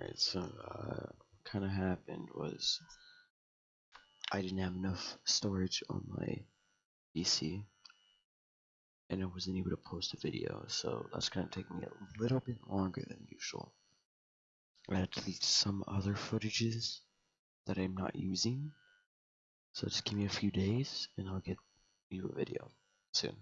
Alright, so uh, what kind of happened was I didn't have enough storage on my PC and I wasn't able to post a video, so that's gonna take me a little bit longer than usual. I had to delete some other footages that I'm not using, so just give me a few days and I'll get you a video soon.